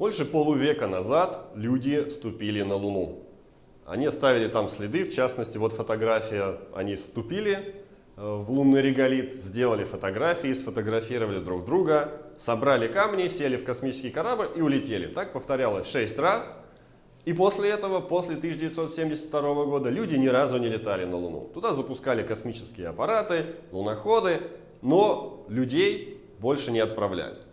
Больше полувека назад люди ступили на Луну. Они оставили там следы, в частности, вот фотография, они ступили э, в лунный реголит, сделали фотографии, сфотографировали друг друга, собрали камни, сели в космический корабль и улетели. Так повторялось 6 раз. И после этого, после 1972 года, люди ни разу не летали на Луну. Туда запускали космические аппараты, луноходы, но людей больше не отправляли.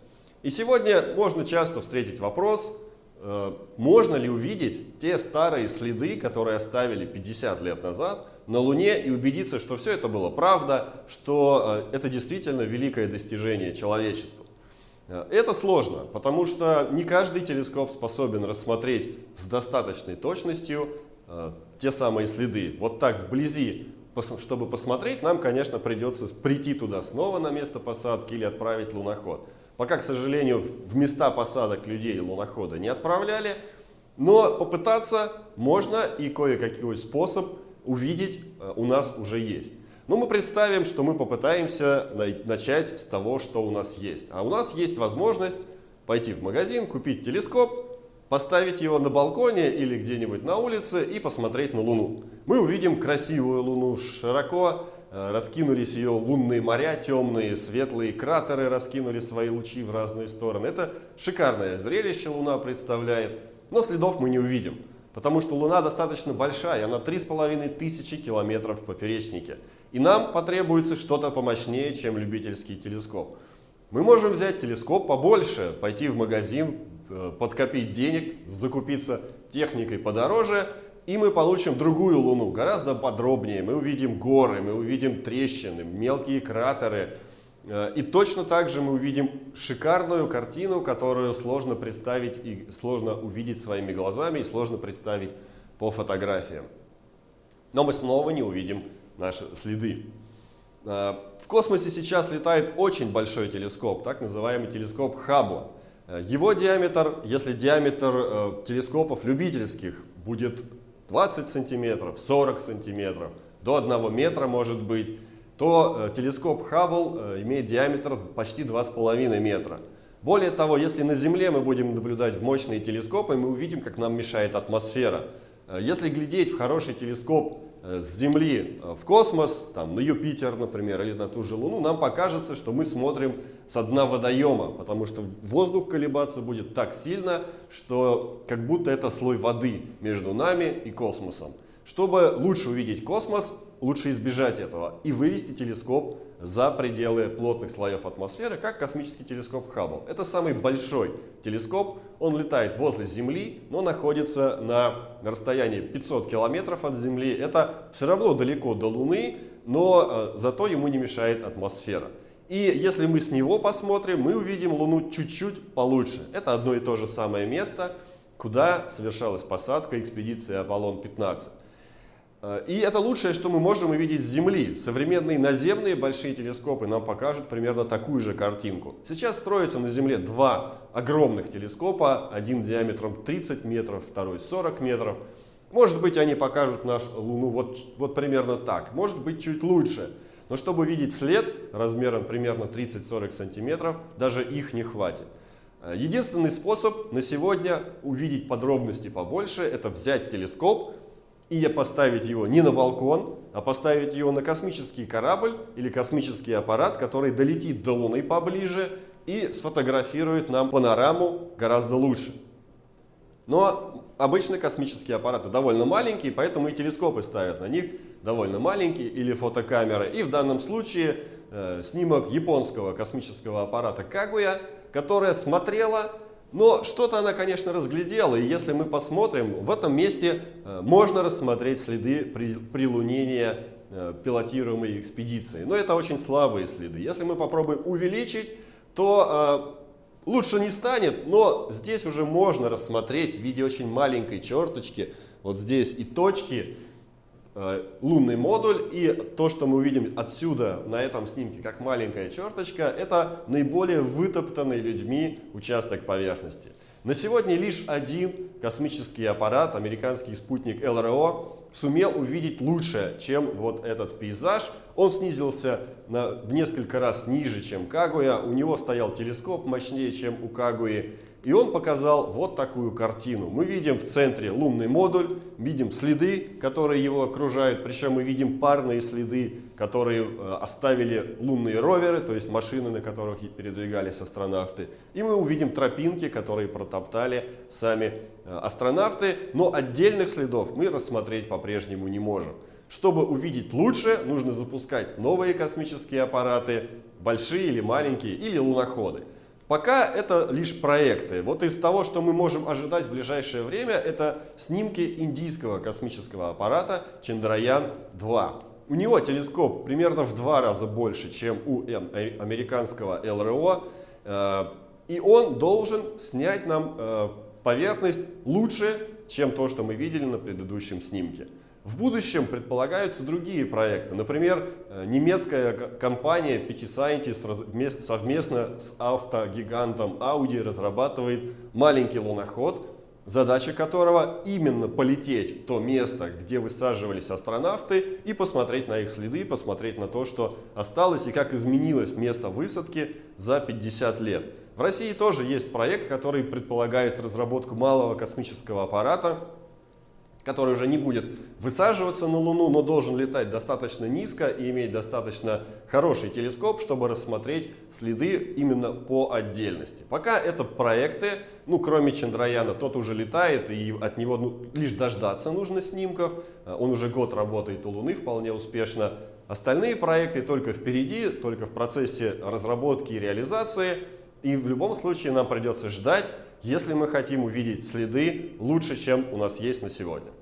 И сегодня можно часто встретить вопрос, Э, можно ли увидеть те старые следы, которые оставили 50 лет назад на Луне и убедиться, что все это было правда, что э, это действительно великое достижение человечества. Э, это сложно, потому что не каждый телескоп способен рассмотреть с достаточной точностью те самые следы. Вот так вблизи, чтобы посмотреть, нам, конечно, придется прийти туда снова на место посадки или отправить луноход. Пока, к сожалению, в места посадок людей лунохода не отправляли. Но попытаться можно и кое-какой способ увидеть э, у нас уже есть. Но мы представим, что мы попытаемся начать с того, что у нас есть. А у нас есть возможность пойти в магазин, купить телескоп, поставить его на балконе или где-нибудь на улице и посмотреть на Луну. Мы увидим красивую Луну широко, раскинулись ее лунные моря, темные, светлые кратеры раскинули свои лучи в разные стороны. Это шикарное зрелище Луна представляет, но следов мы не увидим, потому что Луна достаточно большая, она 3,5 тысячи километров в поперечнике. И нам потребуется что-то помощнее, чем любительский телескоп. Мы можем взять телескоп побольше, пойти в магазин, э, подкопить денег, закупиться техникой подороже – и мы получим другую Луну, гораздо подробнее. Мы увидим горы, мы увидим трещины, мелкие кратеры. Э, и точно так же мы увидим шикарную картину, которую сложно представить и сложно увидеть своими глазами, и сложно представить по фотографиям. Но мы снова не увидим наши следы. Э, в космосе сейчас летает очень большой телескоп, так называемый телескоп Хаббла. Э, его диаметр, если диаметр телескопов любительских будет 20 сантиметров, 40 сантиметров, до 1 метра может быть, то э, телескоп Хаббл э, имеет диаметр почти 2,5 метра. Более того, если на Земле мы будем наблюдать в мощные телескопы, мы увидим, как нам мешает атмосфера. Э, если глядеть в хороший телескоп Э, с Земли э, в космос, там, на Юпитер, например, или на ту же Луну, нам покажется, что мы смотрим с дна водоема, потому что воздух колебаться будет так сильно, что как будто это слой воды между нами и космосом. Чтобы лучше увидеть космос, лучше избежать этого и вывести телескоп за пределы плотных слоев атмосферы, как космический телескоп Хаббл. Это самый большой телескоп, он летает возле Земли, но находится на расстоянии 500 километров от Земли. Это все равно далеко до Луны, но э, зато ему не мешает атмосфера. И если мы с него посмотрим, мы увидим Луну чуть-чуть получше. Это одно и то же самое место, куда совершалась посадка экспедиции Аполлон-15. Э, и это лучшее, что мы можем увидеть с Земли. Современные наземные большие телескопы нам покажут примерно такую же картинку. Сейчас строятся на Земле два огромных телескопа, один диаметром 30 метров, второй 40 метров. Может быть, они покажут нашу Луну вот, вот примерно так, может быть, чуть лучше. Но чтобы видеть след размером примерно 30-40 сантиметров, даже их не хватит. Э, единственный способ на сегодня увидеть подробности побольше, это взять телескоп, и поставить его не на балкон, а поставить его на космический корабль или космический аппарат, который долетит до Луны поближе и сфотографирует нам панораму гораздо лучше. Но обычно космические аппараты довольно маленькие, поэтому и телескопы ставят на них довольно маленькие или фотокамеры. И в данном случае э, снимок японского космического аппарата Кагуя, которая смотрела но что-то она, конечно, разглядела, и если мы посмотрим, в этом месте э, можно рассмотреть следы прилунения э, пилотируемой экспедиции. Но это очень слабые следы. Если мы попробуем увеличить, то э, лучше не станет, но здесь уже можно рассмотреть в виде очень маленькой черточки, вот здесь и точки, лунный модуль. И то, что мы увидим отсюда на этом снимке, как маленькая черточка, это наиболее вытоптанный людьми участок поверхности. На сегодня лишь один космический аппарат, американский спутник ЛРО, сумел увидеть лучше, чем вот этот пейзаж. Он снизился на, в несколько раз ниже, чем Кагуя. У него стоял телескоп мощнее, чем у Кагуи. И он показал вот такую картину. Мы видим в центре лунный модуль, видим следы, которые его окружают. Причем мы видим парные следы, которые э, оставили лунные роверы, то есть машины, на которых передвигались астронавты. И мы увидим тропинки, которые протоптали сами э, астронавты. Но отдельных следов мы рассмотреть по-прежнему не можем. Чтобы увидеть лучше, нужно запускать новые космические аппараты, большие или маленькие, или луноходы. Пока это лишь проекты. Вот из того, что мы можем ожидать в ближайшее время, это снимки индийского космического аппарата Чандраян-2. У него телескоп примерно в два раза больше, чем у э, американского ЛРО. Э, и он должен снять нам э, поверхность лучше, чем то, что мы видели на предыдущем снимке. В будущем предполагаются другие проекты. Например, э, немецкая компания PT совместно с автогигантом Audi разрабатывает маленький луноход, задача которого именно полететь в то место, где высаживались астронавты и посмотреть на их следы, посмотреть на то, что осталось и как изменилось место высадки за 50 лет. В России тоже есть проект, который предполагает разработку малого космического аппарата, который уже не будет высаживаться на Луну, но должен летать достаточно низко и иметь достаточно хороший телескоп, чтобы рассмотреть следы именно по отдельности. Пока это проекты, ну кроме Чандраяна, тот уже летает и от него ну, лишь дождаться нужно снимков. Э, он уже год работает у Луны вполне успешно. Остальные проекты только впереди, только в процессе разработки и реализации. И в любом случае нам придется ждать, если мы хотим увидеть следы лучше, чем у нас есть на сегодня.